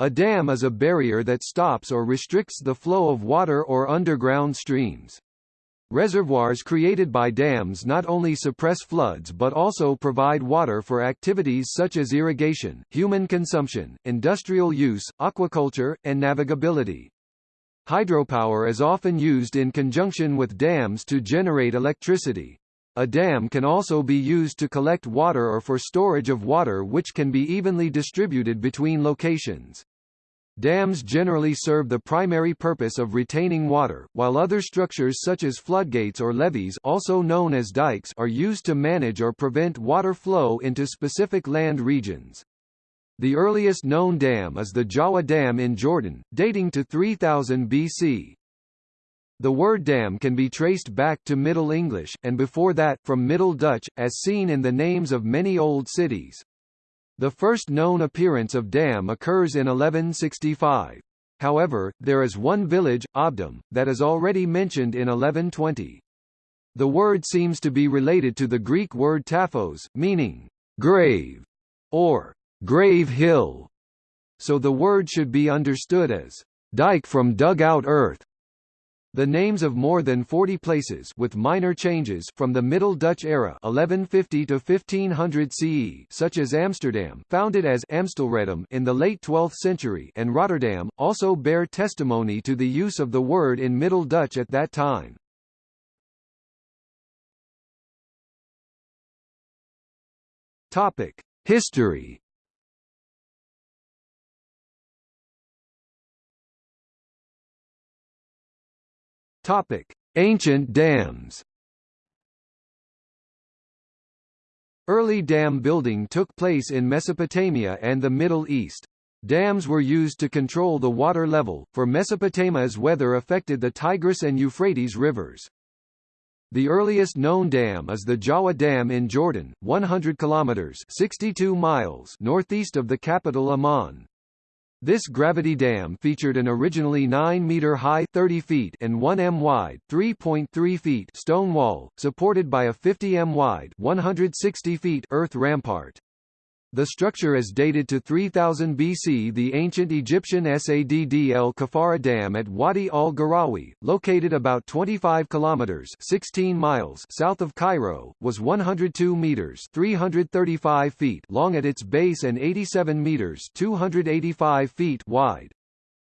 A dam is a barrier that stops or restricts the flow of water or underground streams. Reservoirs created by dams not only suppress floods but also provide water for activities such as irrigation, human consumption, industrial use, aquaculture, and navigability. Hydropower is often used in conjunction with dams to generate electricity. A dam can also be used to collect water or for storage of water which can be evenly distributed between locations. Dams generally serve the primary purpose of retaining water, while other structures such as floodgates or levees also known as dikes are used to manage or prevent water flow into specific land regions. The earliest known dam is the Jawa Dam in Jordan, dating to 3000 BC. The word dam can be traced back to Middle English, and before that, from Middle Dutch, as seen in the names of many old cities. The first known appearance of dam occurs in 1165. However, there is one village, Obdam, that is already mentioned in 1120. The word seems to be related to the Greek word taphos, meaning grave or grave hill. So the word should be understood as dike from dug out earth. The names of more than 40 places with minor changes from the Middle Dutch era 1150 to 1500 CE such as Amsterdam founded as Amstelredam in the late 12th century and Rotterdam, also bear testimony to the use of the word in Middle Dutch at that time. History Topic: Ancient dams. Early dam building took place in Mesopotamia and the Middle East. Dams were used to control the water level, for Mesopotamia's weather affected the Tigris and Euphrates rivers. The earliest known dam is the Jawa Dam in Jordan, 100 kilometers (62 miles) northeast of the capital Amman. This gravity dam featured an originally 9-meter high 30 feet and 1 m wide 3.3 feet stone wall, supported by a 50 m wide 160 feet earth rampart. The structure is dated to 3000 BC. The ancient Egyptian Sadd el Kafara Dam at Wadi al-Gharawi, located about 25 kilometers (16 miles) south of Cairo, was 102 meters (335 feet) long at its base and 87 meters (285 feet) wide.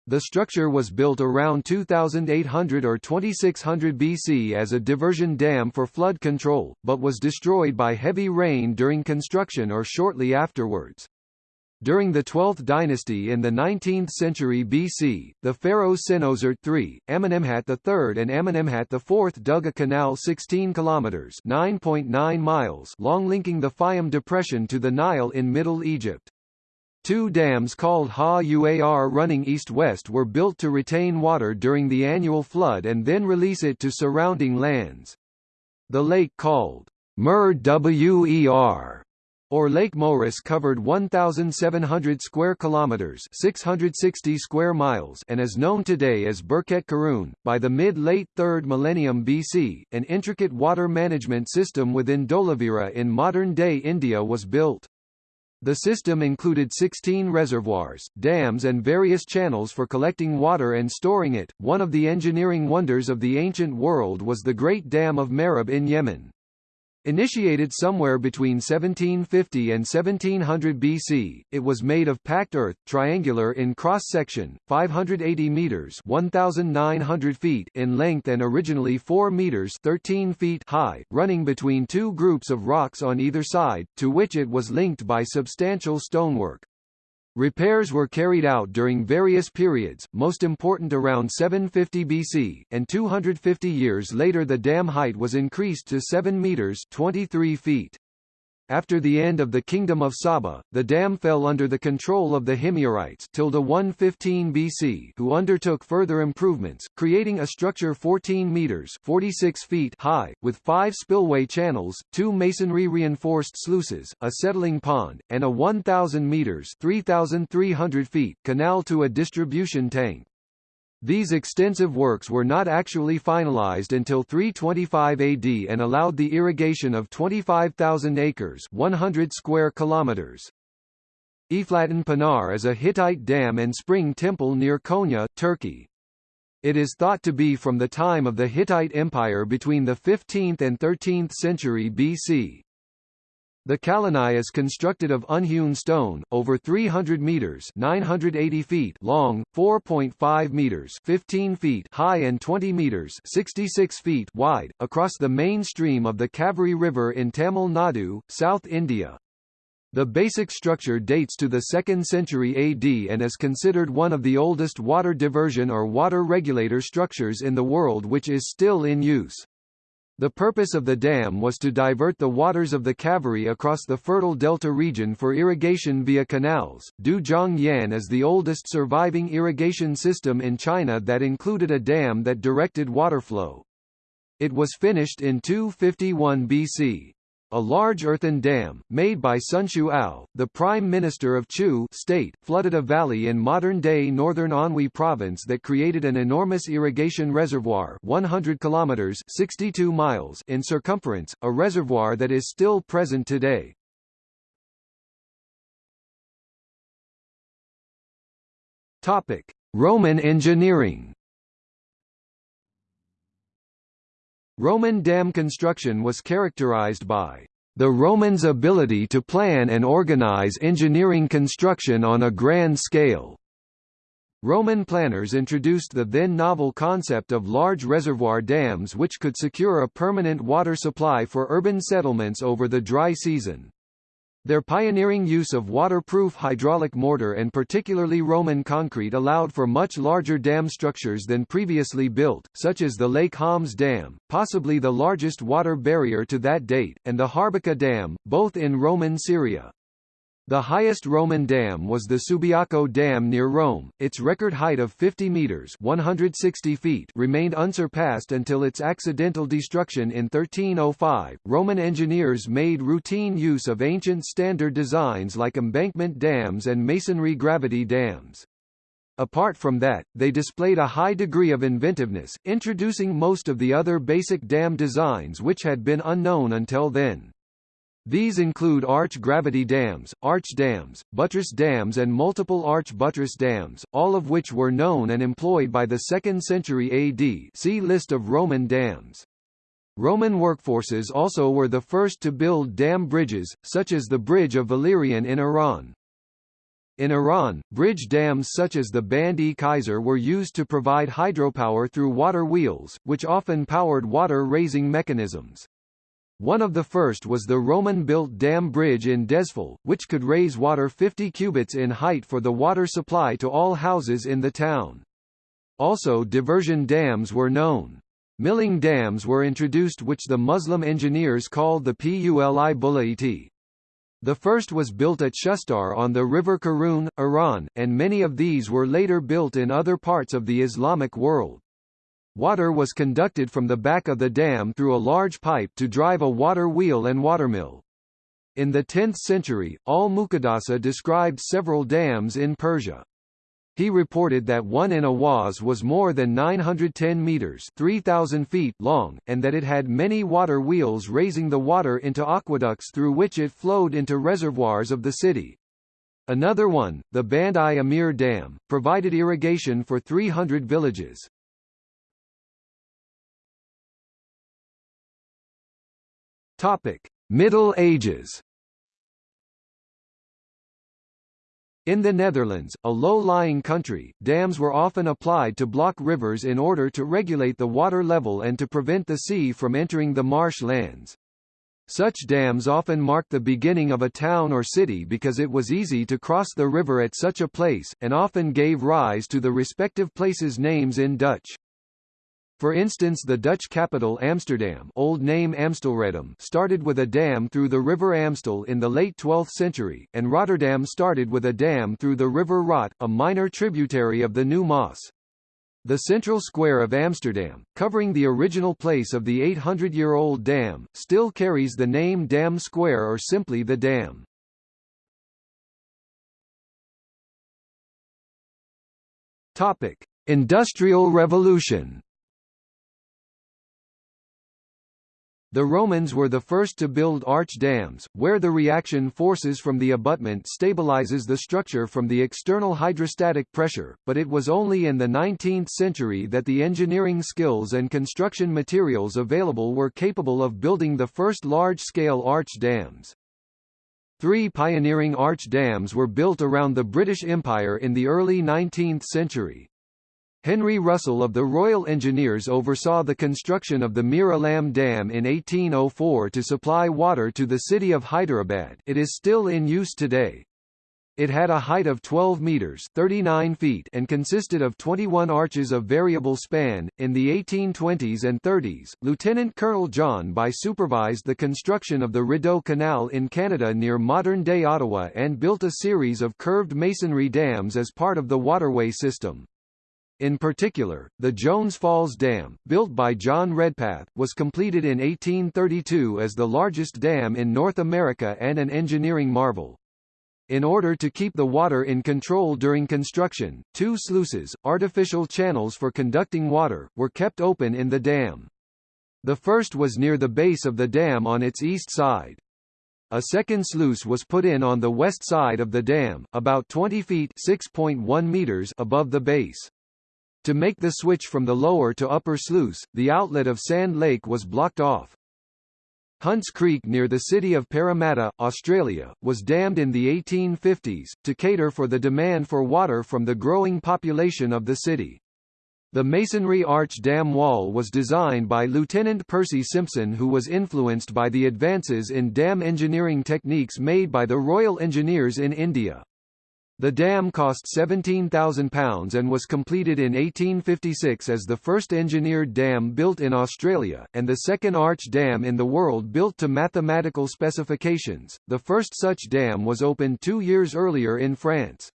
The structure was built around 2800 or 2600 BC as a diversion dam for flood control, but was destroyed by heavy rain during construction or shortly afterwards. During the 12th dynasty in the 19th century BC, the pharaohs Senusret III, Amenemhat III and Amenemhat IV dug a canal 16 kilometers (9.9 miles) long linking the Fayum depression to the Nile in Middle Egypt. Two dams called Ha Uar running east-west were built to retain water during the annual flood and then release it to surrounding lands. The lake called Mer Wer or Lake Moeris covered 1700 square kilometers, 660 square miles, and is known today as Birket Karun. By the mid-late 3rd millennium BC, an intricate water management system within Dholavira in modern-day India was built. The system included 16 reservoirs, dams and various channels for collecting water and storing it. One of the engineering wonders of the ancient world was the Great Dam of Marib in Yemen. Initiated somewhere between 1750 and 1700 BC, it was made of packed earth, triangular in cross-section, 580 meters (1,900 feet) in length and originally 4 meters (13 feet) high, running between two groups of rocks on either side, to which it was linked by substantial stonework. Repairs were carried out during various periods, most important around 750 BC, and 250 years later the dam height was increased to 7 meters 23 feet. After the end of the Kingdom of Saba, the dam fell under the control of the Himyarites till the 115 BC who undertook further improvements, creating a structure 14 meters 46 feet high, with five spillway channels, two masonry-reinforced sluices, a settling pond, and a 1,000 meters 3,300 feet canal to a distribution tank. These extensive works were not actually finalized until 325 AD and allowed the irrigation of 25,000 acres 100 square kilometers. Eflatun Pınar is a Hittite dam and spring temple near Konya, Turkey. It is thought to be from the time of the Hittite Empire between the 15th and 13th century BC. The Kallanai is constructed of unhewn stone, over 300 meters (980 feet) long, 4.5 meters (15 feet) high and 20 meters (66 feet) wide, across the main stream of the Kaveri River in Tamil Nadu, South India. The basic structure dates to the 2nd century AD and is considered one of the oldest water diversion or water regulator structures in the world which is still in use. The purpose of the dam was to divert the waters of the Kaveri across the fertile delta region for irrigation via canals. Dujiangyan is the oldest surviving irrigation system in China that included a dam that directed water flow. It was finished in 251 BC a large earthen dam, made by Sun Ao, the prime minister of Chu state, flooded a valley in modern-day northern Anhui province that created an enormous irrigation reservoir 100 kilometers 62 miles in circumference, a reservoir that is still present today. Topic: Roman engineering Roman dam construction was characterized by the Romans' ability to plan and organize engineering construction on a grand scale. Roman planners introduced the then novel concept of large reservoir dams which could secure a permanent water supply for urban settlements over the dry season. Their pioneering use of waterproof hydraulic mortar and particularly Roman concrete allowed for much larger dam structures than previously built, such as the Lake Homs Dam, possibly the largest water barrier to that date, and the Harbaqa Dam, both in Roman Syria. The highest Roman dam was the Subiaco Dam near Rome. Its record height of 50 meters (160 feet) remained unsurpassed until its accidental destruction in 1305. Roman engineers made routine use of ancient standard designs like embankment dams and masonry gravity dams. Apart from that, they displayed a high degree of inventiveness, introducing most of the other basic dam designs which had been unknown until then. These include arch gravity dams, arch dams, buttress dams and multiple arch buttress dams, all of which were known and employed by the 2nd century AD see List of Roman dams. Roman workforces also were the first to build dam bridges, such as the Bridge of Valerian in Iran. In Iran, bridge dams such as the Band-e Kaisar were used to provide hydropower through water wheels, which often powered water-raising mechanisms. One of the first was the Roman-built dam bridge in Dezful, which could raise water 50 cubits in height for the water supply to all houses in the town. Also diversion dams were known. Milling dams were introduced which the Muslim engineers called the Puli Bulaiti. The first was built at Shustar on the river Karun, Iran, and many of these were later built in other parts of the Islamic world. Water was conducted from the back of the dam through a large pipe to drive a water wheel and watermill. In the 10th century, al-Muqaddasi described several dams in Persia. He reported that one in Ahwaz was more than 910 meters 3,000 feet long, and that it had many water wheels raising the water into aqueducts through which it flowed into reservoirs of the city. Another one, the Band-i-Amir Dam, provided irrigation for 300 villages. Topic: Middle Ages. In the Netherlands, a low-lying country, dams were often applied to block rivers in order to regulate the water level and to prevent the sea from entering the marsh lands. Such dams often marked the beginning of a town or city because it was easy to cross the river at such a place, and often gave rise to the respective places' names in Dutch. For instance the Dutch capital Amsterdam old name Amstelredam started with a dam through the river Amstel in the late 12th century, and Rotterdam started with a dam through the river Rot, a minor tributary of the New Maas. The central square of Amsterdam, covering the original place of the 800-year-old dam, still carries the name Dam Square or simply the Dam. Topic: Industrial Revolution The Romans were the first to build arch dams, where the reaction forces from the abutment stabilizes the structure from the external hydrostatic pressure, but it was only in the 19th century that the engineering skills and construction materials available were capable of building the first large-scale arch dams. Three pioneering arch dams were built around the British Empire in the early 19th century. Henry Russell of the Royal Engineers oversaw the construction of the Miralam Dam in 1804 to supply water to the city of Hyderabad it is still in use today. It had a height of 12 meters 39 feet and consisted of 21 arches of variable span. In the 1820s and 30s, Lieutenant Colonel John By supervised the construction of the Rideau Canal in Canada near modern-day Ottawa and built a series of curved masonry dams as part of the waterway system. In particular, the Jones Falls Dam, built by John Redpath, was completed in 1832 as the largest dam in North America and an engineering marvel. In order to keep the water in control during construction, two sluices, artificial channels for conducting water, were kept open in the dam. The first was near the base of the dam on its east side. A second sluice was put in on the west side of the dam, about 20 feet (6.1 meters) above the base. To make the switch from the lower to upper sluice, the outlet of Sand Lake was blocked off. Hunts Creek near the city of Parramatta, Australia, was dammed in the 1850s, to cater for the demand for water from the growing population of the city. The masonry arch dam wall was designed by Lieutenant Percy Simpson who was influenced by the advances in dam engineering techniques made by the Royal Engineers in India. The dam cost £17,000 and was completed in 1856 as the first engineered dam built in Australia, and the second arch dam in the world built to mathematical specifications. The first such dam was opened two years earlier in France.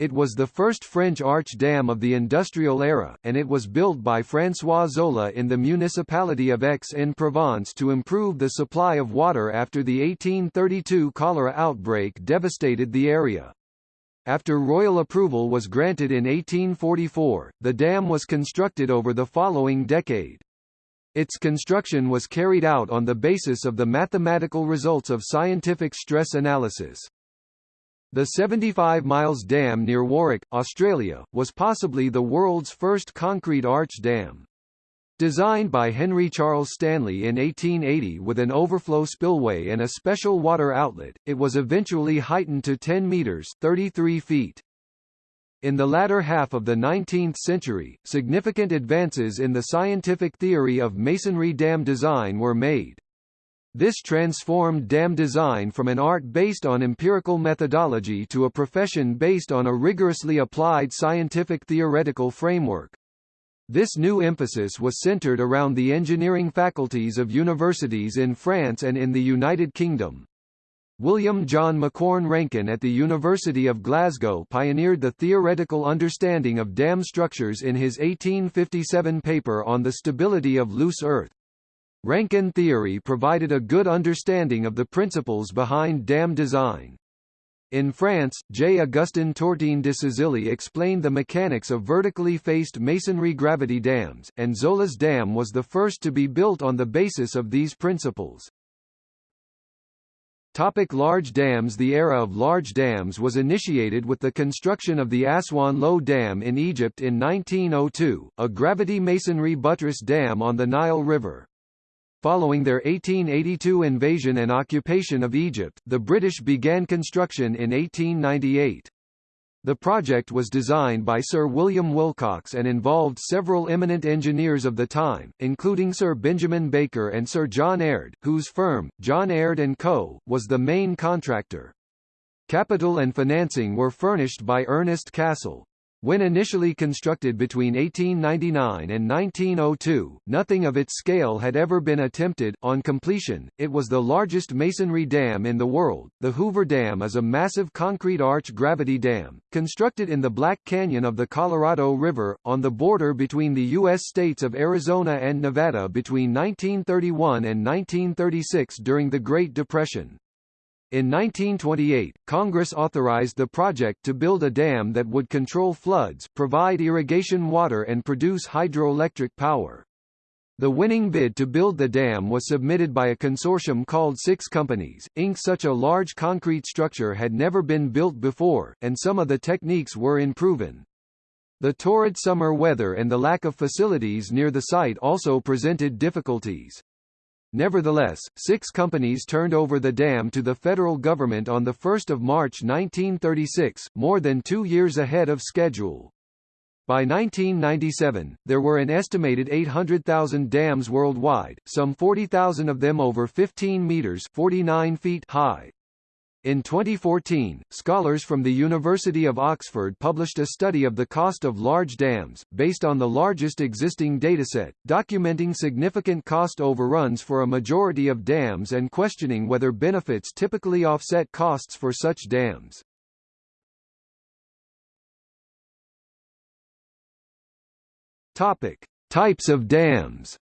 It was the first French arch dam of the industrial era, and it was built by François Zola in the municipality of Aix-en-Provence to improve the supply of water after the 1832 cholera outbreak devastated the area. After royal approval was granted in 1844, the dam was constructed over the following decade. Its construction was carried out on the basis of the mathematical results of scientific stress analysis. The 75 miles dam near Warwick, Australia, was possibly the world's first concrete arch dam. Designed by Henry Charles Stanley in 1880 with an overflow spillway and a special water outlet, it was eventually heightened to 10 meters 33 feet. In the latter half of the 19th century, significant advances in the scientific theory of masonry dam design were made. This transformed dam design from an art based on empirical methodology to a profession based on a rigorously applied scientific theoretical framework. This new emphasis was centered around the engineering faculties of universities in France and in the United Kingdom. William John Macquorn Rankine at the University of Glasgow pioneered the theoretical understanding of dam structures in his 1857 paper on the stability of loose earth. Rankine theory provided a good understanding of the principles behind dam design. In France, J. Augustin Tortene de Sazilly explained the mechanics of vertically faced masonry gravity dams, and Zola's dam was the first to be built on the basis of these principles. Topic large dams The era of large dams was initiated with the construction of the Aswan Low Dam in Egypt in 1902, a gravity masonry buttress dam on the Nile River. Following their 1882 invasion and occupation of Egypt, the British began construction in 1898. The project was designed by Sir William Willcocks and involved several eminent engineers of the time, including Sir Benjamin Baker and Sir John Aird, whose firm, John Aird & Co., was the main contractor. Capital and financing were furnished by Ernest Cassel. When initially constructed between 1899 and 1902, nothing of its scale had ever been attempted. On completion, it was the largest masonry dam in the world. The Hoover Dam is a massive concrete arch gravity dam, constructed in the Black Canyon of the Colorado River, on the border between the U.S. states of Arizona and Nevada between 1931 and 1936 during the Great Depression. In 1928, Congress authorized the project to build a dam that would control floods, provide irrigation water and produce hydroelectric power. The winning bid to build the dam was submitted by a consortium called Six Companies, Inc. Such a large concrete structure had never been built before, and some of the techniques were unproven. The torrid summer weather and the lack of facilities near the site also presented difficulties. Nevertheless, six companies turned over the dam to the federal government on 1 March 1936, more than two years ahead of schedule. By 1997, there were an estimated 800,000 dams worldwide, some 40,000 of them over 15 meters 49 feet high. In 2014, scholars from the University of Oxford published a study of the cost of large dams, based on the largest existing dataset, documenting significant cost overruns for a majority of dams and questioning whether benefits typically offset costs for such dams. Topic: Types of dams.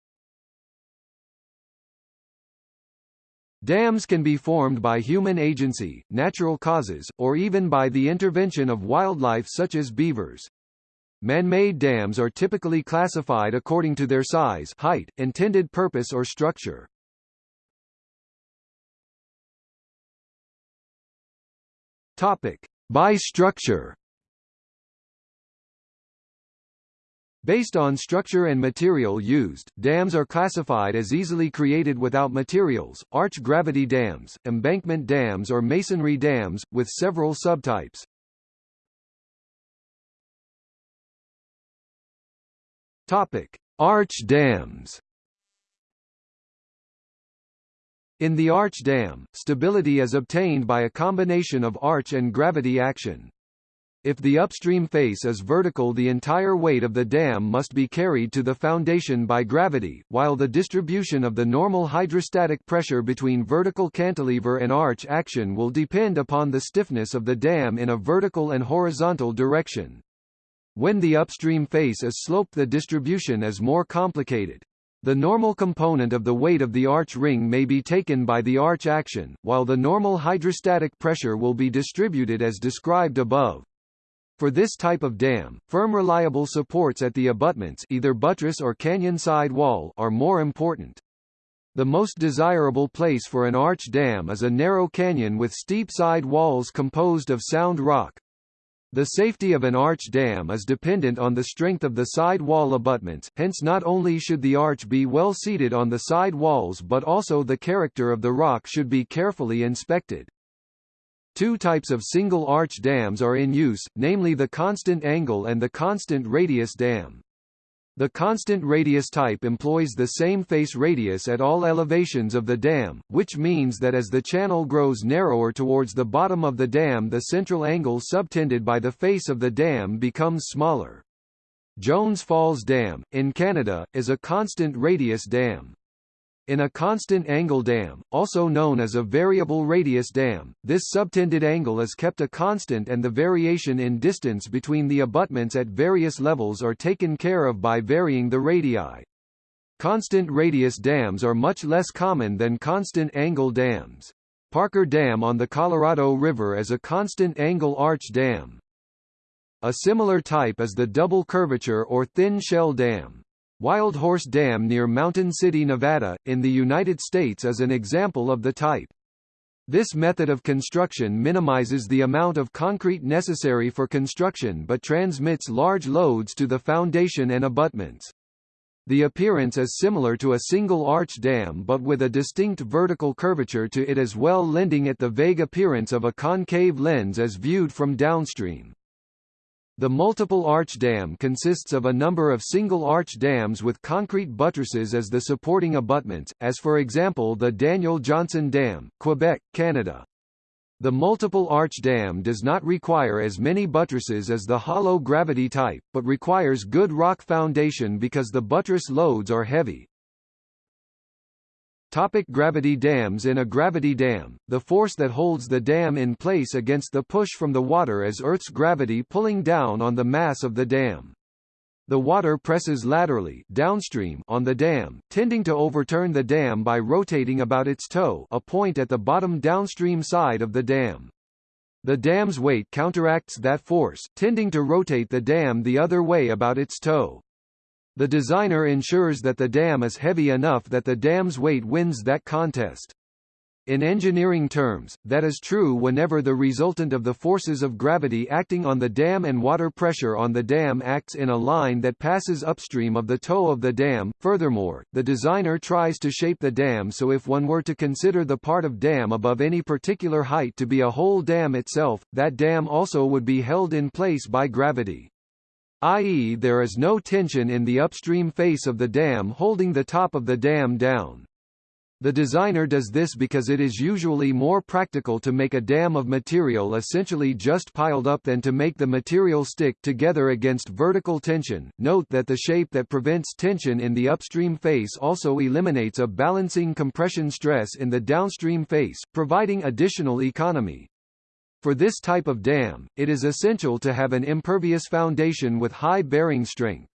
Dams can be formed by human agency, natural causes, or even by the intervention of wildlife such as beavers. Man-made dams are typically classified according to their size, height, intended purpose or structure. Topic: By structure. Based on structure and material used, dams are classified as easily created without materials, arch-gravity dams, embankment dams or masonry dams, with several subtypes. Topic: Arch dams. In the arch dam, stability is obtained by a combination of arch and gravity action. If the upstream face is vertical the entire weight of the dam must be carried to the foundation by gravity, while the distribution of the normal hydrostatic pressure between vertical cantilever and arch action will depend upon the stiffness of the dam in a vertical and horizontal direction. When the upstream face is sloped the distribution is more complicated. The normal component of the weight of the arch ring may be taken by the arch action, while the normal hydrostatic pressure will be distributed as described above. For this type of dam, firm reliable supports at the abutments either buttress or canyon side wall are more important. The most desirable place for an arch dam is a narrow canyon with steep side walls composed of sound rock. The safety of an arch dam is dependent on the strength of the side wall abutments, hence not only should the arch be well seated on the side walls but also the character of the rock should be carefully inspected. Two types of single-arch dams are in use, namely the constant angle and the constant radius dam. The constant radius type employs the same face radius at all elevations of the dam, which means that as the channel grows narrower towards the bottom of the dam the central angle subtended by the face of the dam becomes smaller. Jones Falls Dam, in Canada, is a constant radius dam. In a constant angle dam, also known as a variable radius dam, this subtended angle is kept a constant and the variation in distance between the abutments at various levels are taken care of by varying the radii. Constant radius dams are much less common than constant angle dams. Parker Dam on the Colorado River is a constant angle arch dam. A similar type is the double curvature or thin shell dam. Wild Horse Dam near Mountain City, Nevada, in the United States is an example of the type. This method of construction minimizes the amount of concrete necessary for construction but transmits large loads to the foundation and abutments. The appearance is similar to a single arch dam but with a distinct vertical curvature to it as well lending it the vague appearance of a concave lens as viewed from downstream. The multiple arch dam consists of a number of single arch dams with concrete buttresses as the supporting abutments, as for example the Daniel Johnson Dam, Quebec, Canada. The multiple arch dam does not require as many buttresses as the hollow gravity type, but requires good rock foundation because the buttress loads are heavy. Topic gravity dams In a gravity dam, the force that holds the dam in place against the push from the water is Earth's gravity pulling down on the mass of the dam. The water presses laterally downstream on the dam, tending to overturn the dam by rotating about its toe a point at the bottom downstream side of the dam. The dam's weight counteracts that force, tending to rotate the dam the other way about its toe. The designer ensures that the dam is heavy enough that the dam's weight wins that contest. In engineering terms, that is true whenever the resultant of the forces of gravity acting on the dam and water pressure on the dam acts in a line that passes upstream of the toe of the dam. Furthermore, the designer tries to shape the dam so if one were to consider the part of dam above any particular height to be a whole dam itself, that dam also would be held in place by gravity. i.e. there is no tension in the upstream face of the dam holding the top of the dam down. The designer does this because it is usually more practical to make a dam of material essentially just piled up than to make the material stick together against vertical tension. Note that the shape that prevents tension in the upstream face also eliminates a balancing compression stress in the downstream face, providing additional economy. For this type of dam, it is essential to have an impervious foundation with high bearing strength.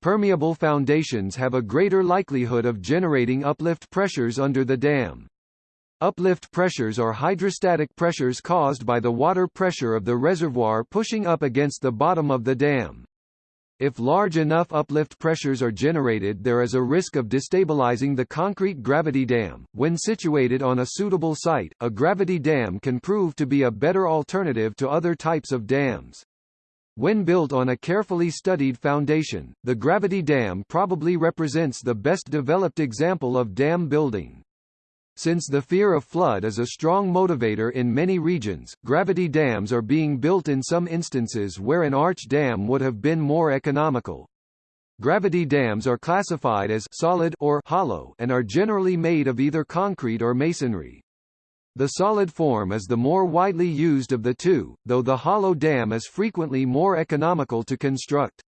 Permeable foundations have a greater likelihood of generating uplift pressures under the dam. Uplift pressures are hydrostatic pressures caused by the water pressure of the reservoir pushing up against the bottom of the dam. If large enough uplift pressures are generated there is a risk of destabilizing the concrete gravity dam. When situated on a suitable site, a gravity dam can prove to be a better alternative to other types of dams. When built on a carefully studied foundation, the gravity dam probably represents the best developed example of dam building. Since the fear of flood is a strong motivator in many regions, gravity dams are being built in some instances where an arch dam would have been more economical. Gravity dams are classified as solid or hollow and are generally made of either concrete or masonry. The solid form is the more widely used of the two, though the hollow dam is frequently more economical to construct.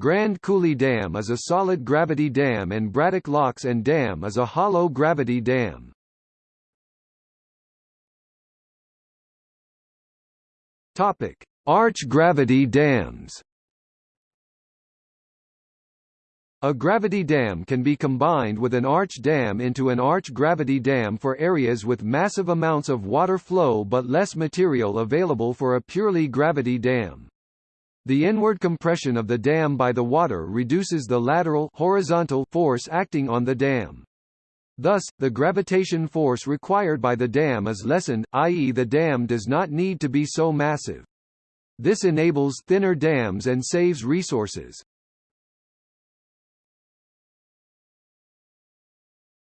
Grand Coulee Dam is a solid gravity dam and Braddock Locks and Dam is a hollow gravity dam. Topic: Arch gravity dams. A gravity dam can be combined with an arch dam into an arch gravity dam for areas with massive amounts of water flow but less material available for a purely gravity dam. The inward compression of the dam by the water reduces the lateral horizontal force acting on the dam. Thus, the gravitation force required by the dam is lessened, i.e. the dam does not need to be so massive. This enables thinner dams and saves resources.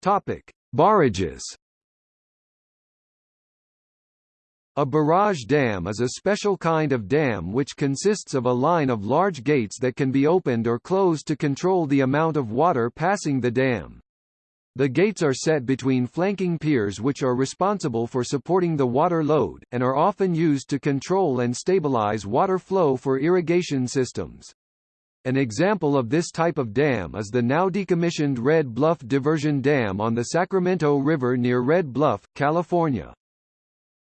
Topic: Barrages. A barrage dam is a special kind of dam which consists of a line of large gates that can be opened or closed to control the amount of water passing the dam. The gates are set between flanking piers which are responsible for supporting the water load, and are often used to control and stabilize water flow for irrigation systems. An example of this type of dam is the now decommissioned Red Bluff Diversion Dam on the Sacramento River near Red Bluff, California.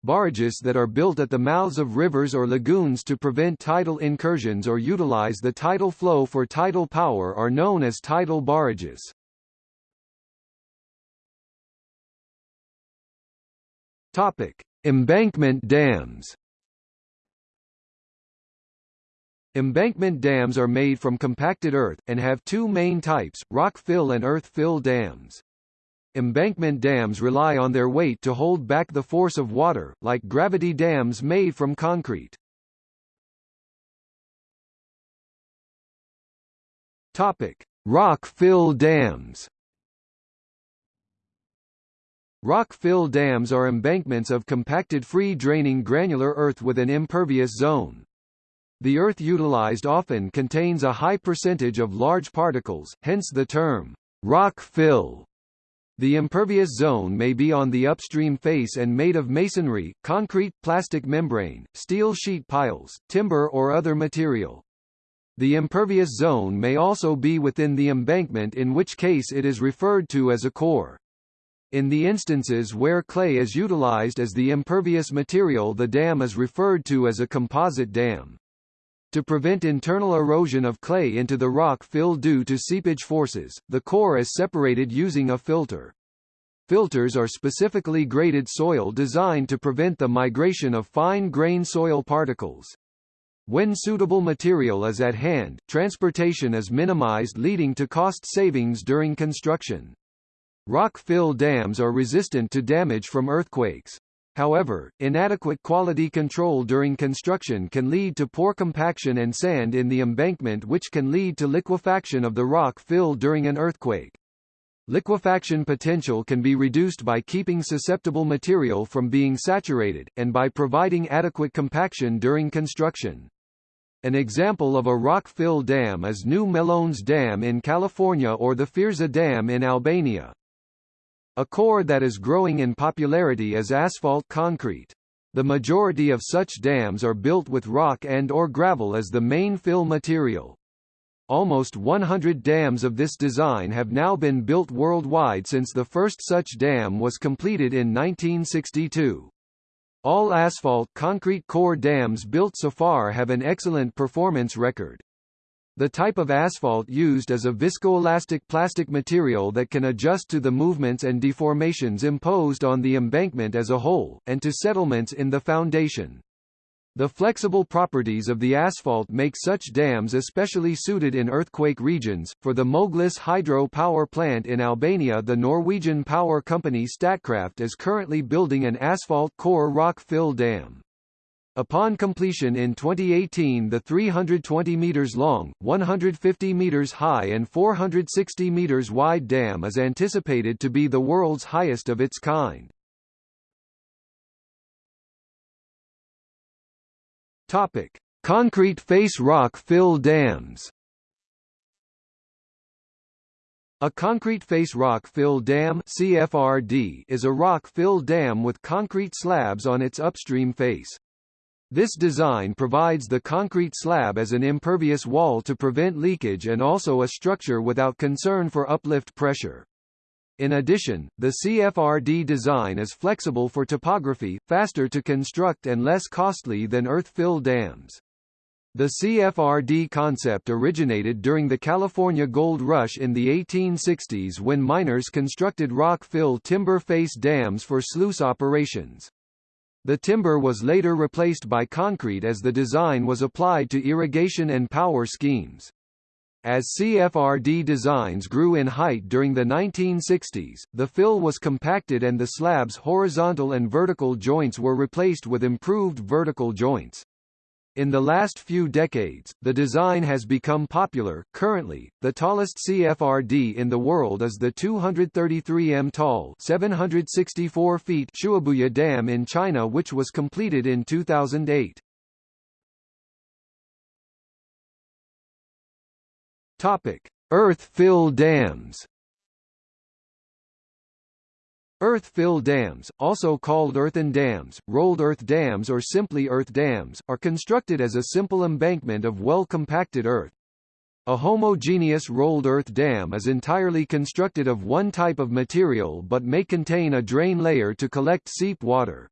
Barrages that are built at the mouths of rivers or lagoons to prevent tidal incursions or utilize the tidal flow for tidal power are known as tidal barrages. Topic: Embankment dams. Embankment dams are made from compacted earth, and have two main types, rock fill and earth fill dams. Embankment dams rely on their weight to hold back the force of water, like gravity dams made from concrete. Topic: Rock fill dams. Rock fill dams are embankments of compacted free-draining granular earth with an impervious zone. The Earth utilized often contains a high percentage of large particles, hence the term, rock fill. The impervious zone may be on the upstream face and made of masonry, concrete, plastic membrane, steel sheet piles, timber or other material. The impervious zone may also be within the embankment in which case it is referred to as a core. In the instances where clay is utilized as the impervious material the dam is referred to as a composite dam. To prevent internal erosion of clay into the rock fill due to seepage forces, the core is separated using a filter. Filters are specifically graded soil designed to prevent the migration of fine-grain soil particles. When suitable material is at hand, transportation is minimized leading to cost savings during construction. Rock-fill dams are resistant to damage from earthquakes. However, inadequate quality control during construction can lead to poor compaction and sand in the embankment which can lead to liquefaction of the rock fill during an earthquake. Liquefaction potential can be reduced by keeping susceptible material from being saturated, and by providing adequate compaction during construction. An example of a rock-fill dam is New Melones Dam in California or the Fierza Dam in Albania. A core that is growing in popularity is asphalt concrete. The majority of such dams are built with rock and or gravel as the main fill material. Almost 100 dams of this design have now been built worldwide since the first such dam was completed in 1962. All asphalt concrete core dams built so far have an excellent performance record. The type of asphalt used is a viscoelastic plastic material that can adjust to the movements and deformations imposed on the embankment as a whole, and to settlements in the foundation. The flexible properties of the asphalt make such dams especially suited in earthquake regions. For the Moglicë hydro power plant in Albania, the Norwegian power company Statkraft is currently building an asphalt core rock fill dam. Upon completion in 2018 the 320 meters long, 150 meters high and 460 meters wide dam is anticipated to be the world's highest of its kind. Topic: Concrete face rock fill dams. A concrete face rock fill dam (CFRD) is a rock fill dam with concrete slabs on its upstream face. This design provides the concrete slab as an impervious wall to prevent leakage and also a structure without concern for uplift pressure. In addition, the CFRD design is flexible for topography, faster to construct and less costly than earth-fill dams. The CFRD concept originated during the California Gold Rush in the 1860s when miners constructed rock-fill timber face dams for sluice operations. The timber was later replaced by concrete as the design was applied to irrigation and power schemes. As CFRD designs grew in height during the 1960s, the fill was compacted and the slab's horizontal and vertical joints were replaced with improved vertical joints. In the last few decades, the design has become popular. Currently, the tallest CFRD in the world is the 233 m tall, 764 feet Shuibuya Dam in China, which was completed in 2008. Topic: Earth-fill dams. Earth-fill dams, also called earthen dams, rolled earth dams or simply earth dams, are constructed as a simple embankment of well-compacted earth. A homogeneous rolled earth dam is entirely constructed of one type of material but may contain a drain layer to collect seep water.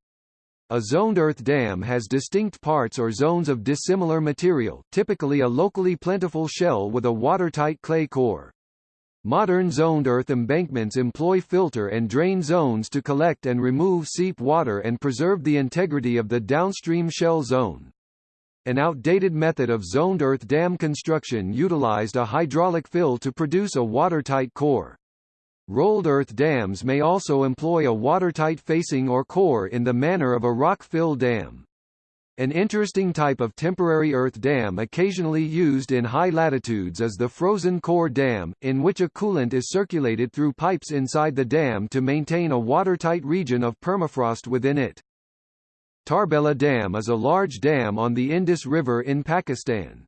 A zoned earth dam has distinct parts or zones of dissimilar material, typically a locally plentiful shell with a watertight clay core. Modern zoned earth embankments employ filter and drain zones to collect and remove seep water and preserve the integrity of the downstream shell zone. An outdated method of zoned earth dam construction utilized a hydraulic fill to produce a watertight core. Rolled earth dams may also employ a watertight facing or core in the manner of a rock-fill dam. An interesting type of temporary earth dam occasionally used in high latitudes is the frozen core dam, in which a coolant is circulated through pipes inside the dam to maintain a watertight region of permafrost within it. Tarbela Dam is a large dam on the Indus River in Pakistan.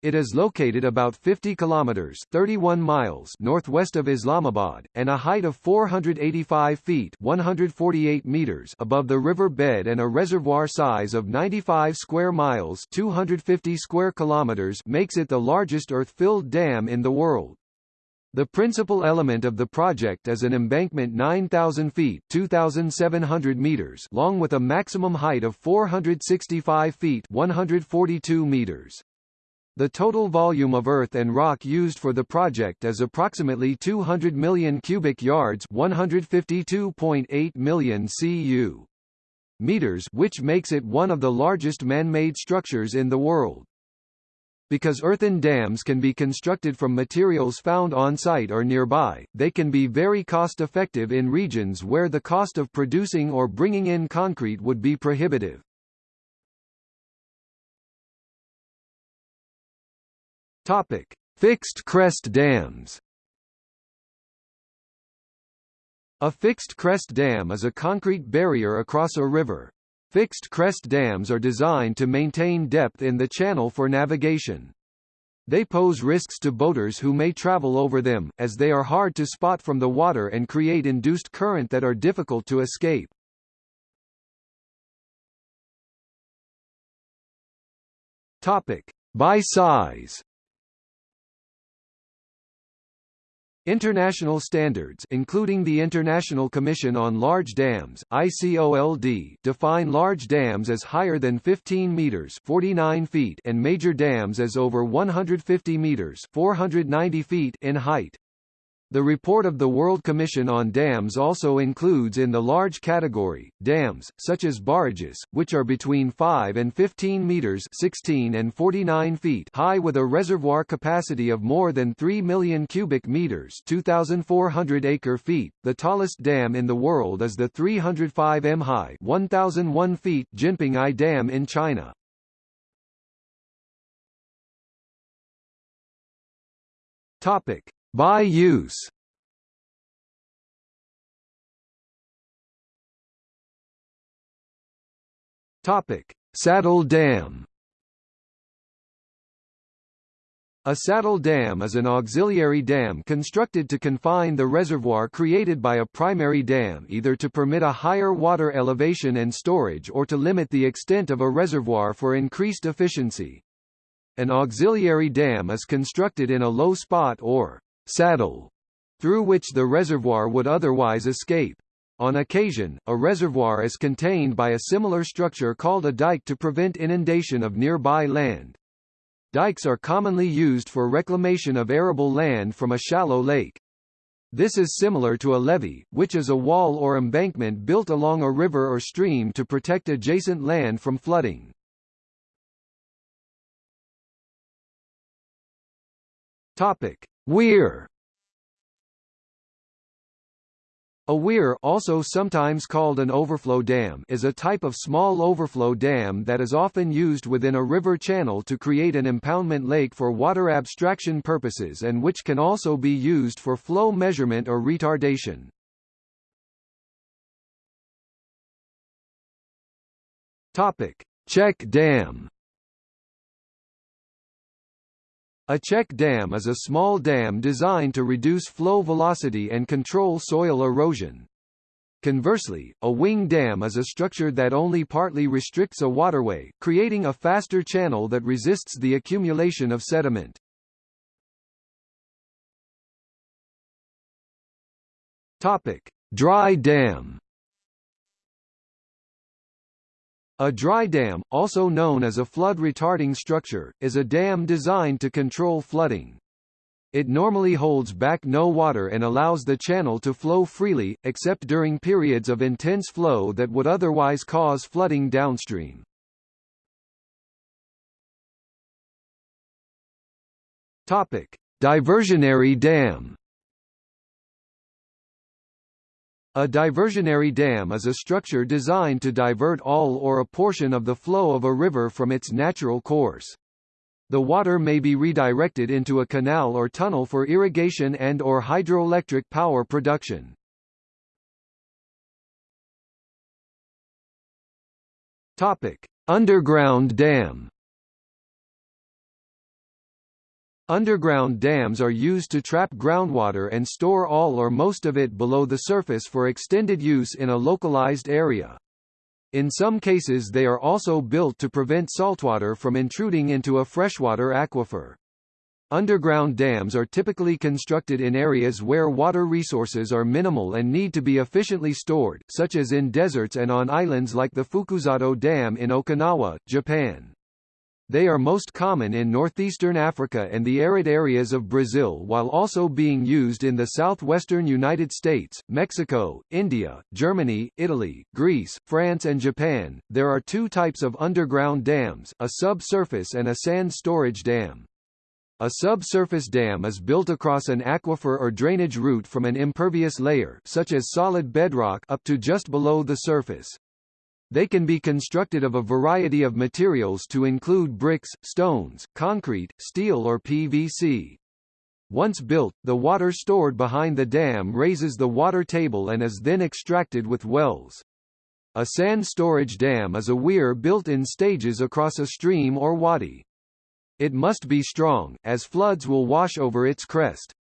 It is located about 50 kilometers 31 miles northwest of Islamabad, and a height of 485 feet 148 meters above the river bed and a reservoir size of 95 square miles 250 square kilometers makes it the largest earth-filled dam in the world. The principal element of the project is an embankment 9,000 feet 2,700 meters long with a maximum height of 465 feet 142 meters. The total volume of earth and rock used for the project is approximately 200 million cubic yards 152.8 million cu. meters which makes it one of the largest man-made structures in the world. Because earthen dams can be constructed from materials found on-site or nearby, they can be very cost-effective in regions where the cost of producing or bringing in concrete would be prohibitive. Topic: Fixed crest dams. A fixed crest dam is a concrete barrier across a river. Fixed crest dams are designed to maintain depth in the channel for navigation. They pose risks to boaters who may travel over them, as they are hard to spot from the water and create induced current that are difficult to escape. Topic. By size International standards including the International Commission on Large Dams, ICOLD, define large dams as higher than 15 meters 49 feet and major dams as over 150 meters 490 feet in height. The report of the World Commission on Dams also includes in the large category, dams, such as barrages, which are between 5 and 15 meters 16 and 49 feet high with a reservoir capacity of more than 3 million cubic meters 2,400 acre feet. The tallest dam in the world is the 305 m high 1,001 feet Jinping I Dam in China. Topic. By use Topic: Saddle dam. A saddle dam is an auxiliary dam constructed to confine the reservoir created by a primary dam either to permit a higher water elevation and storage or to limit the extent of a reservoir for increased efficiency. An auxiliary dam is constructed in a low spot or saddle, through which the reservoir would otherwise escape. On occasion, a reservoir is contained by a similar structure called a dike to prevent inundation of nearby land. Dikes are commonly used for reclamation of arable land from a shallow lake. This is similar to a levee, which is a wall or embankment built along a river or stream to protect adjacent land from flooding. Topic: Weir. A weir also sometimes called an overflow dam is a type of small overflow dam that is often used within a river channel to create an impoundment lake for water abstraction purposes and which can also be used for flow measurement or retardation. Topic: Check dam A check dam is a small dam designed to reduce flow velocity and control soil erosion. Conversely, a wing dam is a structure that only partly restricts a waterway, creating a faster channel that resists the accumulation of sediment. Topic: Dry dam A dry dam, also known as a flood-retarding structure, is a dam designed to control flooding. It normally holds back no water and allows the channel to flow freely, except during periods of intense flow that would otherwise cause flooding downstream. Topic: Diversionary dam A diversionary dam is a structure designed to divert all or a portion of the flow of a river from its natural course. The water may be redirected into a canal or tunnel for irrigation and or hydroelectric power production. Topic: Underground dam Underground dams are used to trap groundwater and store all or most of it below the surface for extended use in a localized area. In some cases they are also built to prevent saltwater from intruding into a freshwater aquifer. Underground dams are typically constructed in areas where water resources are minimal and need to be efficiently stored, such as in deserts and on islands like the Fukuzato Dam in Okinawa, Japan. They are most common in northeastern Africa and the arid areas of Brazil while also being used in the southwestern United States, Mexico, India, Germany, Italy, Greece, France and Japan. There are two types of underground dams, a subsurface and a sand storage dam. A subsurface dam is built across an aquifer or drainage route from an impervious layer such as solid bedrock up to just below the surface. They can be constructed of a variety of materials to include bricks, stones, concrete, steel or PVC. Once built, the water stored behind the dam raises the water table and is then extracted with wells. A sand storage dam is a weir built in stages across a stream or wadi. It must be strong, as floods will wash over its crest.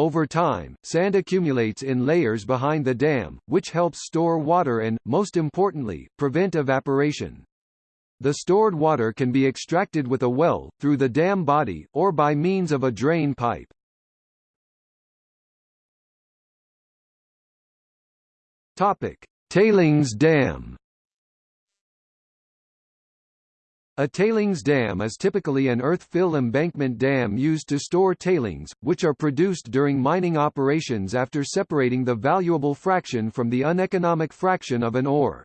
Over time, sand accumulates in layers behind the dam, which helps store water and, most importantly, prevent evaporation. The stored water can be extracted with a well, through the dam body, or by means of a drain pipe. Topic: Tailings dam. A tailings dam is typically an earth-fill embankment dam used to store tailings, which are produced during mining operations after separating the valuable fraction from the uneconomic fraction of an ore.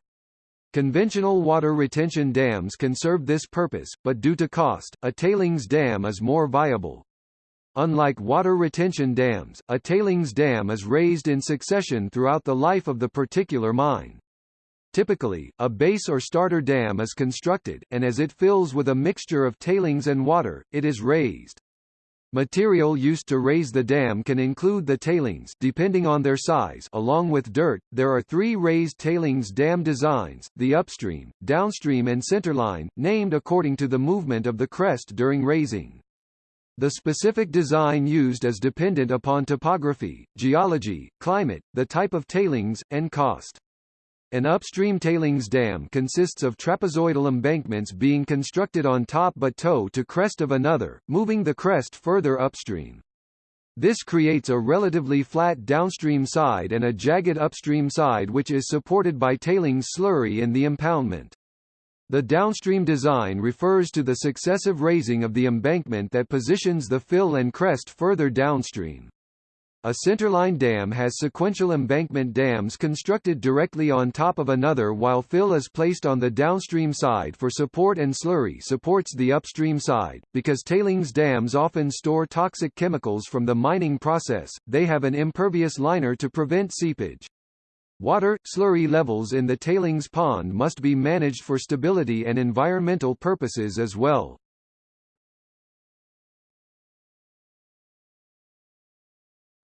Conventional water retention dams can serve this purpose, but due to cost, a tailings dam is more viable. Unlike water retention dams, a tailings dam is raised in succession throughout the life of the particular mine. Typically, a base or starter dam is constructed, and as it fills with a mixture of tailings and water, it is raised. Material used to raise the dam can include the tailings depending on their size along with dirt. There are three raised tailings dam designs, the upstream, downstream and centerline, named according to the movement of the crest during raising. The specific design used is dependent upon topography, geology, climate, the type of tailings, and cost. An upstream tailings dam consists of trapezoidal embankments being constructed on top but toe to crest of another, moving the crest further upstream. This creates a relatively flat downstream side and a jagged upstream side which is supported by tailings slurry in the impoundment. The downstream design refers to the successive raising of the embankment that positions the fill and crest further downstream. A centerline dam has sequential embankment dams constructed directly on top of another while fill is placed on the downstream side for support and slurry supports the upstream side. Because tailings dams often store toxic chemicals from the mining process, they have an impervious liner to prevent seepage. Water, slurry levels in the tailings pond must be managed for stability and environmental purposes as well.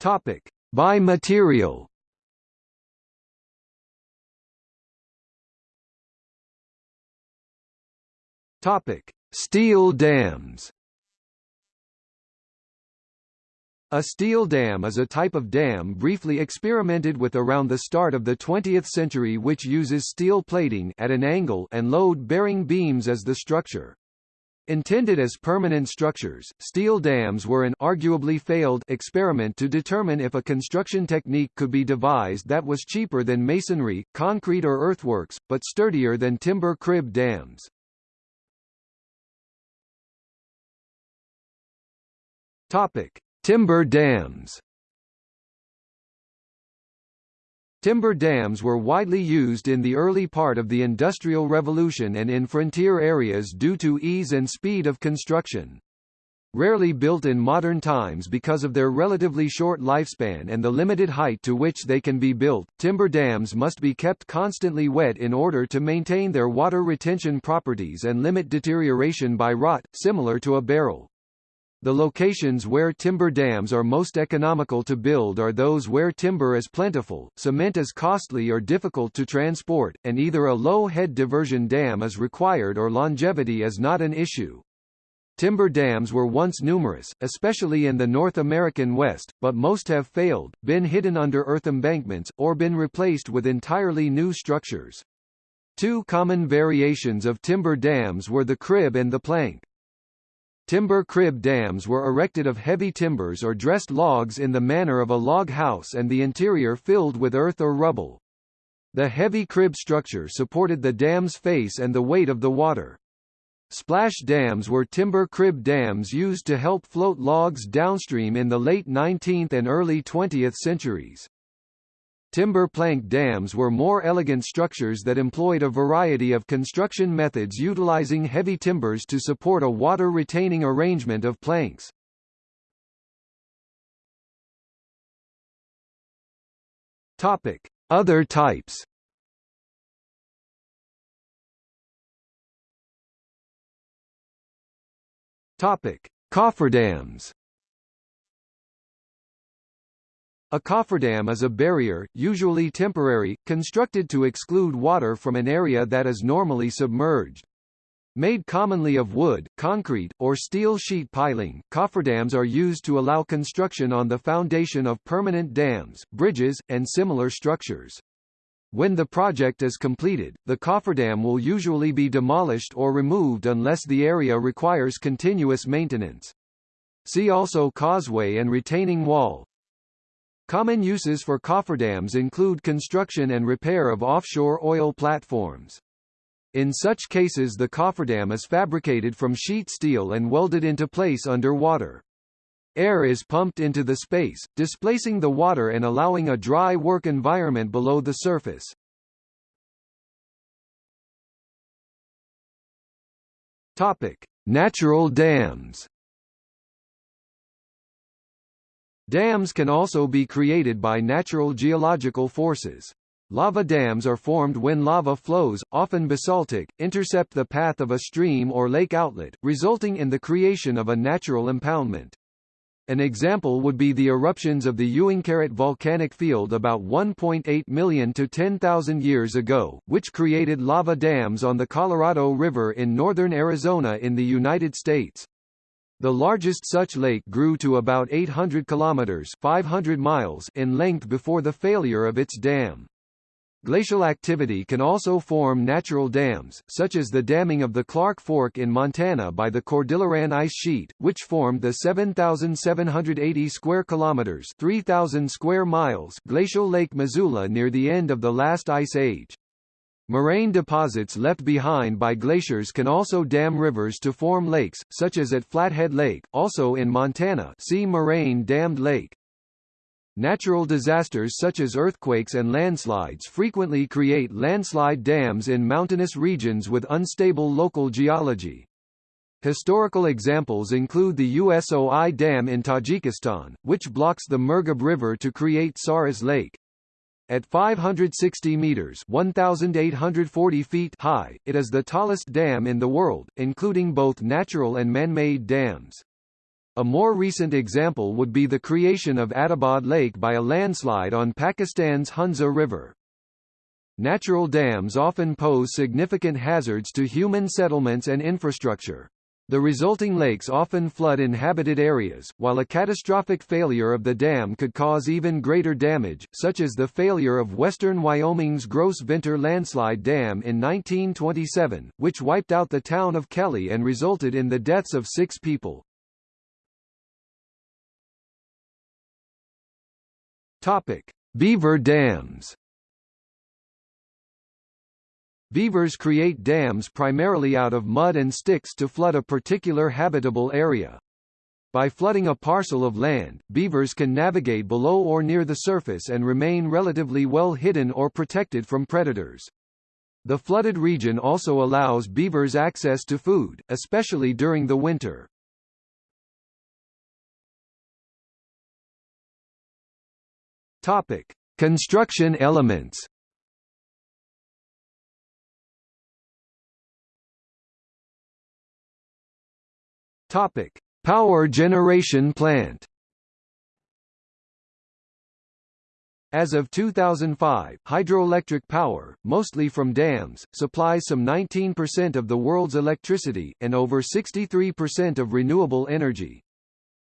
Topic: By material. Topic: Steel dams. A steel dam is a type of dam briefly experimented with around the start of the 20th century which uses steel plating at an angle and load-bearing beams as the structure. Intended as permanent structures, steel dams were an arguably failed experiment to determine if a construction technique could be devised that was cheaper than masonry, concrete or earthworks, but sturdier than timber crib dams. Topic: Timber dams. Timber dams were widely used in the early part of the Industrial Revolution and in frontier areas due to ease and speed of construction. Rarely built in modern times because of their relatively short lifespan and the limited height to which they can be built, timber dams must be kept constantly wet in order to maintain their water retention properties and limit deterioration by rot, similar to a barrel. The locations where timber dams are most economical to build are those where timber is plentiful, cement is costly or difficult to transport, and either a low head diversion dam is required or longevity is not an issue. Timber dams were once numerous, especially in the North American West, but most have failed, been hidden under earth embankments, or been replaced with entirely new structures. Two common variations of timber dams were the crib and the plank. Timber crib dams were erected of heavy timbers or dressed logs in the manner of a log house and the interior filled with earth or rubble. The heavy crib structure supported the dam's face and the weight of the water. Splash dams were timber crib dams used to help float logs downstream in the late 19th and early 20th centuries. Timber plank dams were more elegant structures that employed a variety of construction methods utilizing heavy timbers to support a water-retaining arrangement of planks. Topic: Other types. Topic: Cofferdams. A cofferdam is a barrier, usually temporary, constructed to exclude water from an area that is normally submerged. Made commonly of wood, concrete, or steel sheet piling, cofferdams are used to allow construction on the foundation of permanent dams, bridges, and similar structures. When the project is completed, the cofferdam will usually be demolished or removed unless the area requires continuous maintenance. See also causeway and retaining wall. Common uses for cofferdams include construction and repair of offshore oil platforms. In such cases the cofferdam is fabricated from sheet steel and welded into place under water. Air is pumped into the space, displacing the water and allowing a dry work environment below the surface. Topic: Natural dams. Dams can also be created by natural geological forces. Lava dams are formed when lava flows, often basaltic, intercept the path of a stream or lake outlet, resulting in the creation of a natural impoundment. An example would be the eruptions of the Uinkaret volcanic field about 1.8 million to 10,000 years ago, which created lava dams on the Colorado River in northern Arizona in the United States. The largest such lake grew to about 800 kilometers 500 miles in length before the failure of its dam. Glacial activity can also form natural dams, such as the damming of the Clark Fork in Montana by the Cordilleran ice sheet, which formed the 7,780 square kilometers 3,000 square miles glacial Lake Missoula near the end of the last ice age. Moraine deposits left behind by glaciers can also dam rivers to form lakes, such as at Flathead Lake, also in Montana see Moraine Dammed Lake. Natural disasters such as earthquakes and landslides frequently create landslide dams in mountainous regions with unstable local geology. Historical examples include the USOI Dam in Tajikistan, which blocks the Murghab River to create Sarez Lake. At 560 meters (1,840 feet) high, it is the tallest dam in the world, including both natural and man-made dams. A more recent example would be the creation of Attabad Lake by a landslide on Pakistan's Hunza River. Natural dams often pose significant hazards to human settlements and infrastructure. The resulting lakes often flood inhabited areas, while a catastrophic failure of the dam could cause even greater damage, such as the failure of western Wyoming's Gros Ventre Landslide Dam in 1927, which wiped out the town of Kelly and resulted in the deaths of six people. Topic: Beaver dams. Beavers create dams primarily out of mud and sticks to flood a particular habitable area. By flooding a parcel of land, beavers can navigate below or near the surface and remain relatively well hidden or protected from predators. The flooded region also allows beavers access to food, especially during the winter. Topic: Construction elements. Topic: Power generation plant. As of 2005, hydroelectric power, mostly from dams, supplies some 19% of the world's electricity, and over 63% of renewable energy.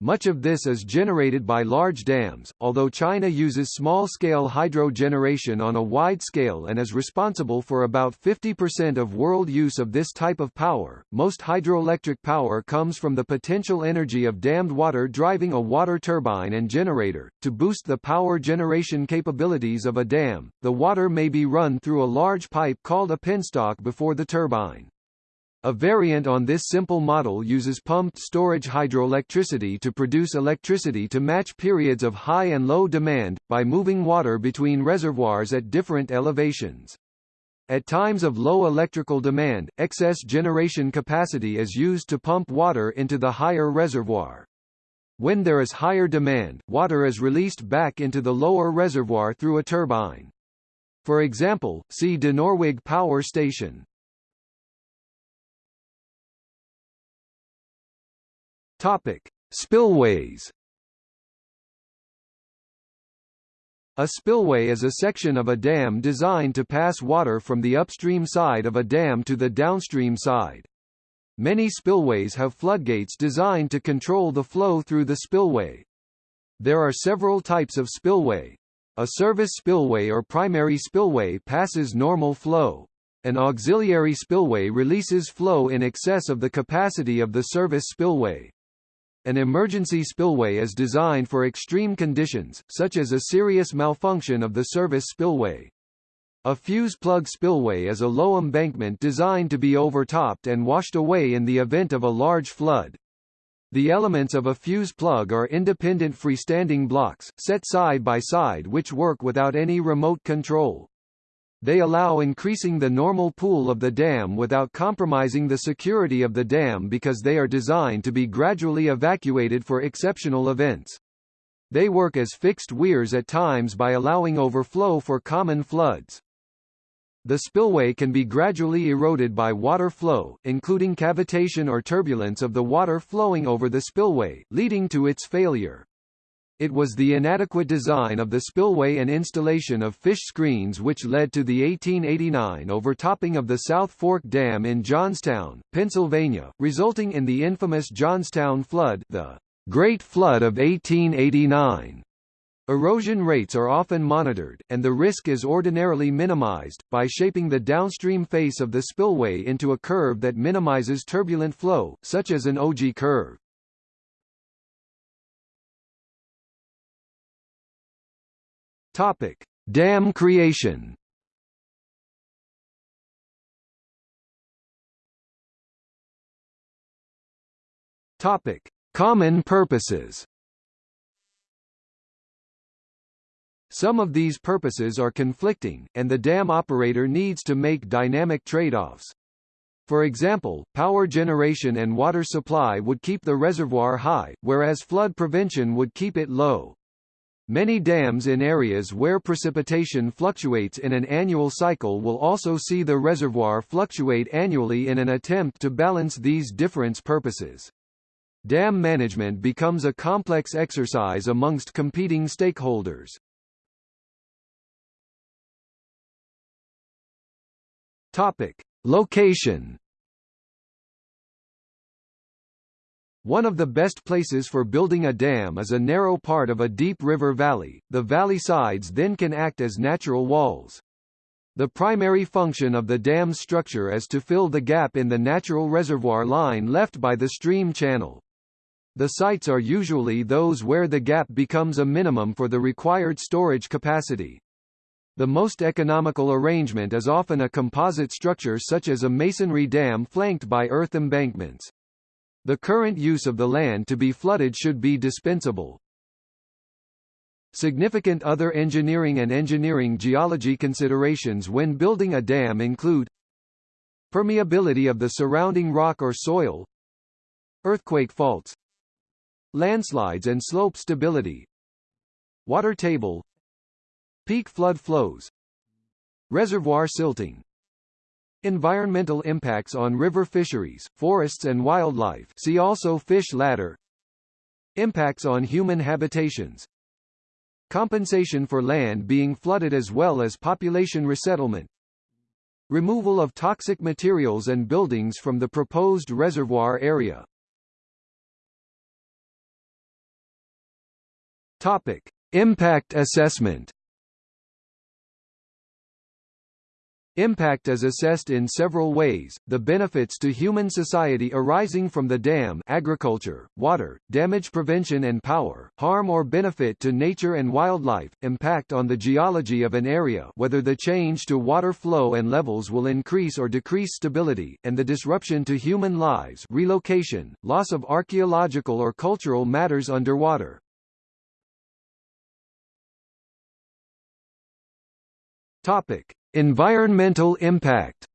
Much of this is generated by large dams, although China uses small-scale hydro generation on a wide scale and is responsible for about 50% of world use of this type of power. Most hydroelectric power comes from the potential energy of dammed water driving a water turbine and generator. To boost the power generation capabilities of a dam, the water may be run through a large pipe called a penstock before the turbine. A variant on this simple model uses pumped storage hydroelectricity to produce electricity to match periods of high and low demand, by moving water between reservoirs at different elevations. At times of low electrical demand, excess generation capacity is used to pump water into the higher reservoir. When there is higher demand, water is released back into the lower reservoir through a turbine. For example, see Dinorwig Power Station. Topic: Spillways. A spillway is a section of a dam designed to pass water from the upstream side of a dam to the downstream side. Many spillways have floodgates designed to control the flow through the spillway. There are several types of spillway. A service spillway or primary spillway passes normal flow. An auxiliary spillway releases flow in excess of the capacity of the service spillway. An emergency spillway is designed for extreme conditions, such as a serious malfunction of the service spillway. A fuse plug spillway is a low embankment designed to be overtopped and washed away in the event of a large flood. The elements of a fuse plug are independent freestanding blocks, set side by side which work without any remote control. They allow increasing the normal pool of the dam without compromising the security of the dam because they are designed to be gradually evacuated for exceptional events. They work as fixed weirs at times by allowing overflow for common floods. The spillway can be gradually eroded by water flow, including cavitation or turbulence of the water flowing over the spillway, leading to its failure. It was the inadequate design of the spillway and installation of fish screens which led to the 1889 overtopping of the South Fork Dam in Johnstown, Pennsylvania, resulting in the infamous Johnstown flood the Great Flood of 1889. Erosion rates are often monitored, and the risk is ordinarily minimized, by shaping the downstream face of the spillway into a curve that minimizes turbulent flow, such as an ogee curve. Topic: Dam creation. Topic: Common purposes. Some of these purposes are conflicting, and the dam operator needs to make dynamic trade-offs. For example, power generation and water supply would keep the reservoir high, whereas flood prevention would keep it low. Many dams in areas where precipitation fluctuates in an annual cycle will also see the reservoir fluctuate annually in an attempt to balance these difference purposes. Dam management becomes a complex exercise amongst competing stakeholders. Topic: Location One of the best places for building a dam is a narrow part of a deep river valley, the valley sides then can act as natural walls. The primary function of the dam's structure is to fill the gap in the natural reservoir line left by the stream channel. The sites are usually those where the gap becomes a minimum for the required storage capacity. The most economical arrangement is often a composite structure such as a masonry dam flanked by earth embankments. The current use of the land to be flooded should be dispensable. Significant other engineering and engineering geology considerations when building a dam include permeability of the surrounding rock or soil, earthquake faults, landslides and slope stability, water table, peak flood flows, reservoir silting, Environmental impacts on river fisheries, forests and wildlife. See also fish ladder. Impacts on human habitations. Compensation for land being flooded as well as population resettlement. Removal of toxic materials and buildings from the proposed reservoir area. Topic. Impact assessment Impact is assessed in several ways, the benefits to human society arising from the dam agriculture, water, damage prevention and power, harm or benefit to nature and wildlife, impact on the geology of an area whether the change to water flow and levels will increase or decrease stability, and the disruption to human lives relocation, loss of archaeological or cultural matters underwater. Topic. Environmental impact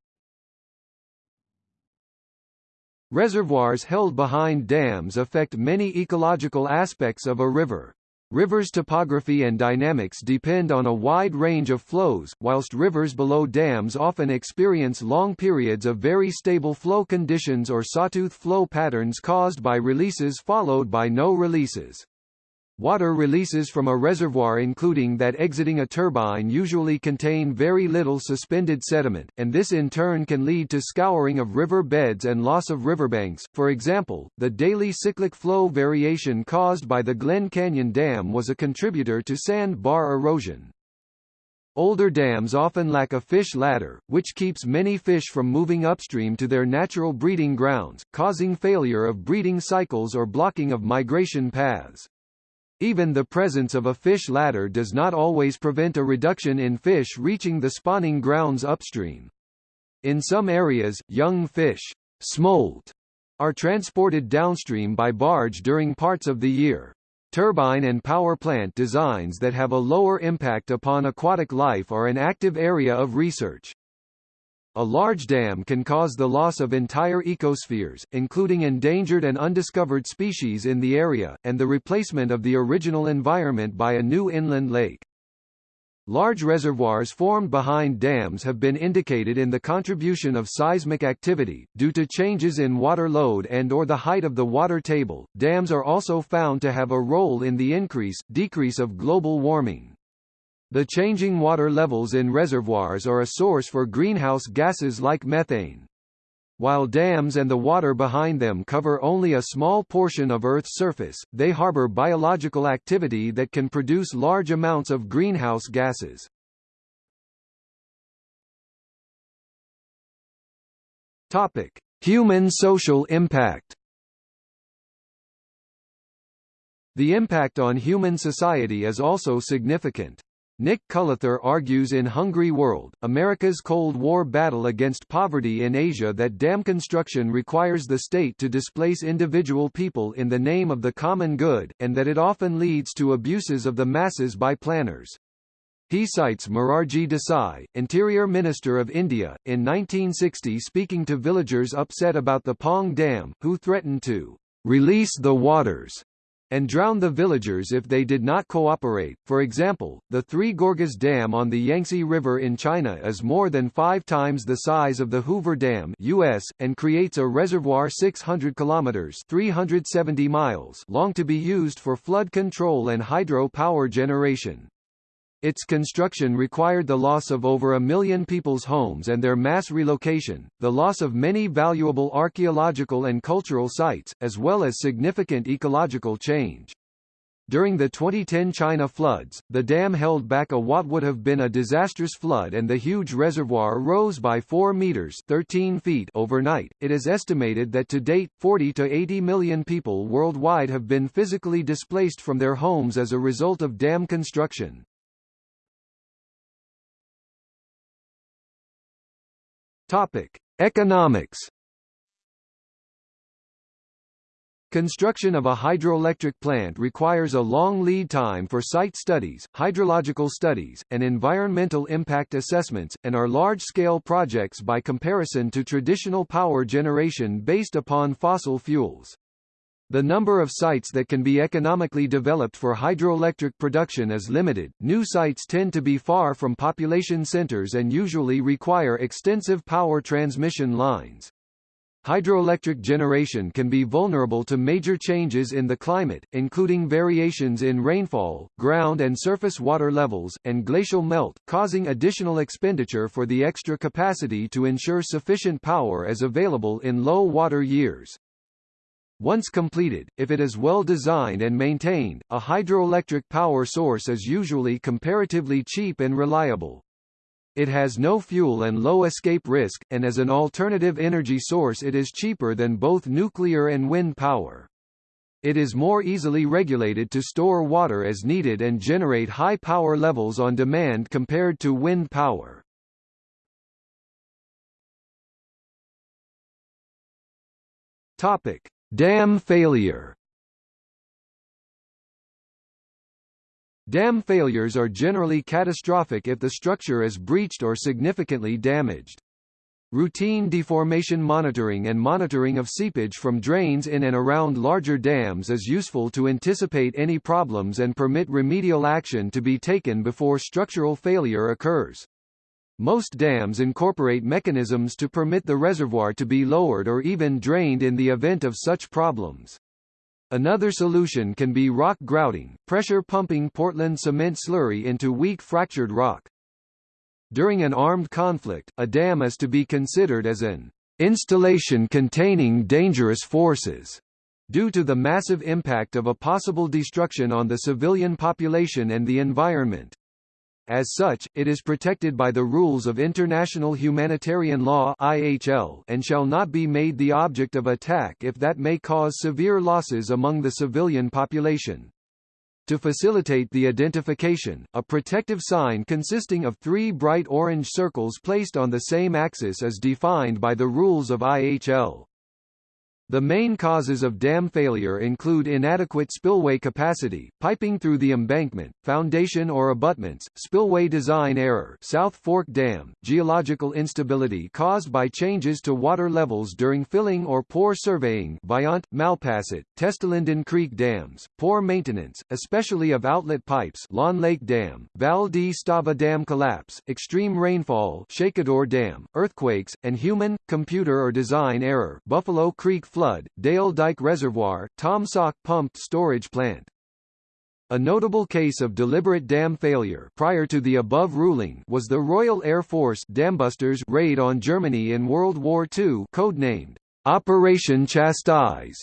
Reservoirs held behind dams affect many ecological aspects of a river. Rivers' topography and dynamics depend on a wide range of flows, whilst rivers below dams often experience long periods of very stable flow conditions or sawtooth flow patterns caused by releases followed by no releases. Water releases from a reservoir including that exiting a turbine usually contain very little suspended sediment, and this in turn can lead to scouring of river beds and loss of riverbanks. For example, the daily cyclic flow variation caused by the Glen Canyon Dam was a contributor to sand bar erosion. Older dams often lack a fish ladder, which keeps many fish from moving upstream to their natural breeding grounds, causing failure of breeding cycles or blocking of migration paths. Even the presence of a fish ladder does not always prevent a reduction in fish reaching the spawning grounds upstream. In some areas, young fish smolt are transported downstream by barge during parts of the year. Turbine and power plant designs that have a lower impact upon aquatic life are an active area of research. A large dam can cause the loss of entire ecospheres, including endangered and undiscovered species in the area, and the replacement of the original environment by a new inland lake. Large reservoirs formed behind dams have been indicated in the contribution of seismic activity, due to changes in water load and or the height of the water table. Dams are also found to have a role in the increase, decrease of global warming. The changing water levels in reservoirs are a source for greenhouse gases like methane. While dams and the water behind them cover only a small portion of Earth's surface, they harbor biological activity that can produce large amounts of greenhouse gases. Topic: Human social impact. The impact on human society is also significant. Nick Cullather argues in Hungry World, America's Cold War battle against poverty in Asia that dam construction requires the state to displace individual people in the name of the common good, and that it often leads to abuses of the masses by planners. He cites Morarji Desai, Interior Minister of India, in 1960 speaking to villagers upset about the Pong Dam, who threatened to release the waters and drown the villagers if they did not cooperate. For example, the Three Gorges Dam on the Yangtze River in China is more than five times the size of the Hoover Dam US, and creates a reservoir 600 kilometers 370 miles long to be used for flood control and hydro power generation. Its construction required the loss of over a million people's homes and their mass relocation, the loss of many valuable archaeological and cultural sites, as well as significant ecological change. During the 2010 China floods, the dam held back a what would have been a disastrous flood and the huge reservoir rose by 4 meters 13 feet overnight. It is estimated that to date, 40 to 80 million people worldwide have been physically displaced from their homes as a result of dam construction. Topic: Economics. Construction of a hydroelectric plant requires a long lead time for site studies, hydrological studies, and environmental impact assessments, and are large-scale projects by comparison to traditional power generation based upon fossil fuels. The number of sites that can be economically developed for hydroelectric production is limited. New sites tend to be far from population centers and usually require extensive power transmission lines. Hydroelectric generation can be vulnerable to major changes in the climate, including variations in rainfall, ground and surface water levels, and glacial melt, causing additional expenditure for the extra capacity to ensure sufficient power is available in low water years. Once completed, if it is well designed and maintained, a hydroelectric power source is usually comparatively cheap and reliable. It has no fuel and low escape risk, and as an alternative energy source it is cheaper than both nuclear and wind power. It is more easily regulated to store water as needed and generate high power levels on demand compared to wind power. Topic: Dam failure. Dam failures are generally catastrophic if the structure is breached or significantly damaged. Routine deformation monitoring and monitoring of seepage from drains in and around larger dams is useful to anticipate any problems and permit remedial action to be taken before structural failure occurs. Most dams incorporate mechanisms to permit the reservoir to be lowered or even drained in the event of such problems. Another solution can be rock grouting, pressure pumping Portland cement slurry into weak fractured rock. During an armed conflict, a dam is to be considered as an installation containing dangerous forces due to the massive impact of a possible destruction on the civilian population and the environment. As such, it is protected by the rules of international humanitarian law IHL and shall not be made the object of attack if that may cause severe losses among the civilian population. To facilitate the identification, a protective sign consisting of three bright orange circles placed on the same axis is defined by the rules of IHL. The main causes of dam failure include inadequate spillway capacity, piping through the embankment, foundation or abutments, spillway design error South Fork Dam, geological instability caused by changes to water levels during filling or poor surveying Vajont, Malpasset, Testalinden Creek dams, poor maintenance, especially of outlet pipes Lawn Lake Dam, Val di Stava Dam collapse, extreme rainfall Shakidor Dam, earthquakes, and human, computer or design error Buffalo Creek flood flood, Dale Dyke Reservoir, Taum Sauk Pumped Storage Plant. A notable case of deliberate dam failure prior to the above ruling was the Royal Air Force Dambusters raid on Germany in World War II codenamed Operation Chastise,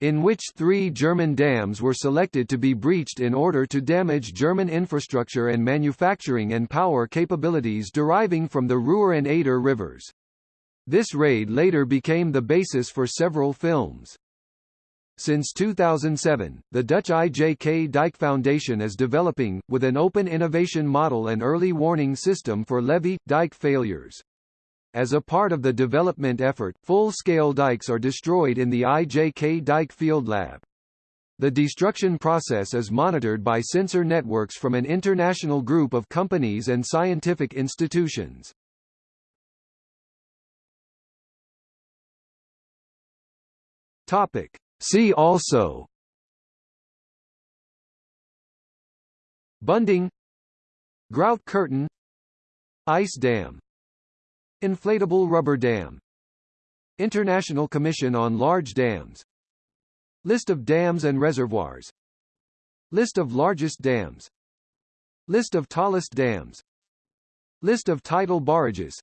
in which three German dams were selected to be breached in order to damage German infrastructure and manufacturing and power capabilities deriving from the Ruhr and Eder rivers. This raid later became the basis for several films. Since 2007, the Dutch IJkdijk Foundation is developing, with an open innovation model and early warning system for levee, dike failures. As a part of the development effort, full-scale dikes are destroyed in the IJkdijk Field Lab. The destruction process is monitored by sensor networks from an international group of companies and scientific institutions. Topic. See also. Bunding. Grout curtain. Ice dam. Inflatable rubber dam. International Commission on Large Dams. List of dams and reservoirs. List of largest dams. List of tallest dams. List of tidal barrages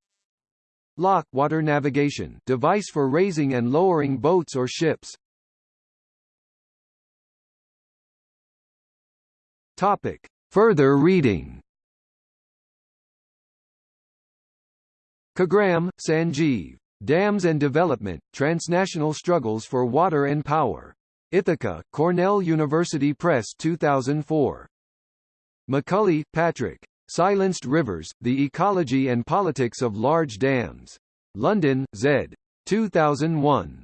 Lock water navigation device for raising and lowering boats or ships. Topic. Further reading Khagram, Sanjeev. Dams and Development, Transnational Struggles for Water and Power. Ithaca, Cornell University Press 2004. McCully, Patrick. Silenced Rivers, The Ecology and Politics of Large Dams. London, Zed. 2001.